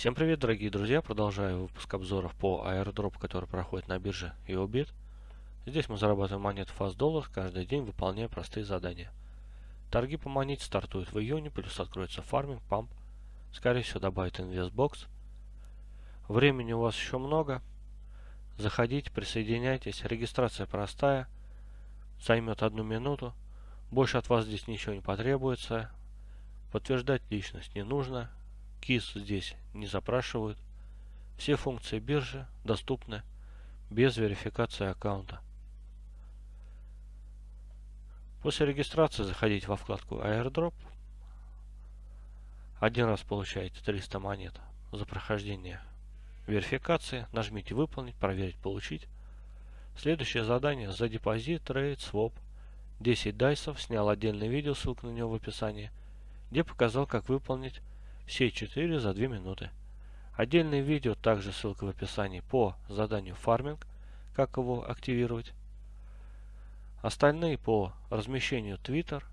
Всем привет, дорогие друзья! Продолжаю выпуск обзоров по airdrop, который проходит на бирже YoBit. Здесь мы зарабатываем монеты Fast Dollar каждый день, выполняя простые задания. Торги по монете стартуют в июне, плюс откроется фарминг, памп. Скорее всего добавит InvestBox. Времени у вас еще много. Заходите, присоединяйтесь. Регистрация простая. Займет одну минуту. Больше от вас здесь ничего не потребуется. Подтверждать личность не нужно КИС здесь не запрашивают. Все функции биржи доступны без верификации аккаунта. После регистрации заходите во вкладку Airdrop. Один раз получаете 300 монет за прохождение верификации. Нажмите «Выполнить», «Проверить», «Получить». Следующее задание за депозит, трейд, своп. 10 дайсов. Снял отдельное видео, ссылка на него в описании, где показал, как выполнить все четыре за 2 минуты. Отдельное видео, также ссылка в описании по заданию фарминг, как его активировать. Остальные по размещению Twitter,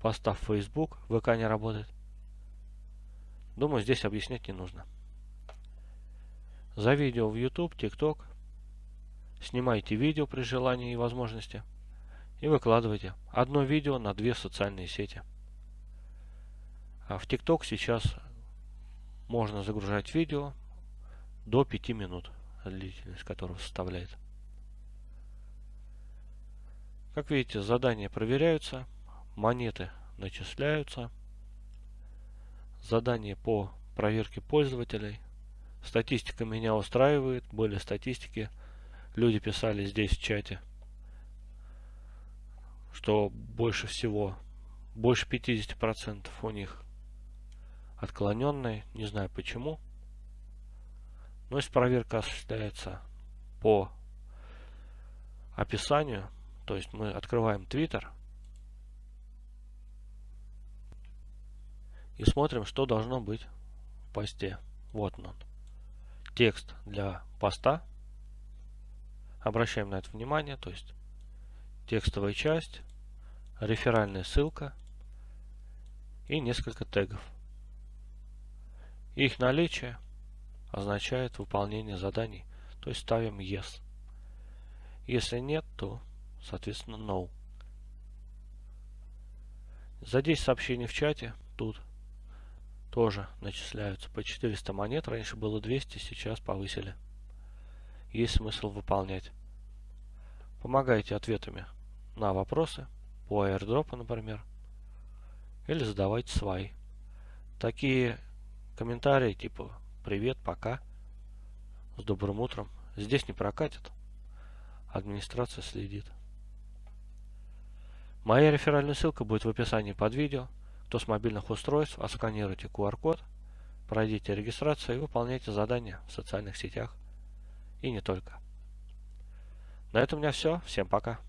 постав Facebook, ВК не работает. Думаю, здесь объяснять не нужно. За видео в YouTube, TikTok. Снимайте видео при желании и возможности. И выкладывайте. Одно видео на две социальные сети. А в ТикТок сейчас можно загружать видео до 5 минут, длительность которого составляет. Как видите, задания проверяются, монеты начисляются, задания по проверке пользователей. Статистика меня устраивает, были статистики, люди писали здесь в чате, что больше всего, больше 50% у них отклоненной, не знаю почему. Но если проверка осуществляется по описанию, то есть мы открываем Twitter и смотрим, что должно быть в посте. Вот он. Текст для поста. Обращаем на это внимание, то есть текстовая часть, реферальная ссылка и несколько тегов. Их наличие означает выполнение заданий, то есть ставим Yes. Если нет, то соответственно No. За 10 сообщений в чате тут тоже начисляются по 400 монет. Раньше было 200, сейчас повысили. Есть смысл выполнять. Помогайте ответами на вопросы по airdrop, например. Или задавайте свои. Такие Комментарии типа «Привет, пока», «С добрым утром». Здесь не прокатит. Администрация следит. Моя реферальная ссылка будет в описании под видео. Кто с мобильных устройств, отсканируйте QR-код, пройдите регистрацию и выполняйте задания в социальных сетях. И не только. На этом у меня все. Всем пока.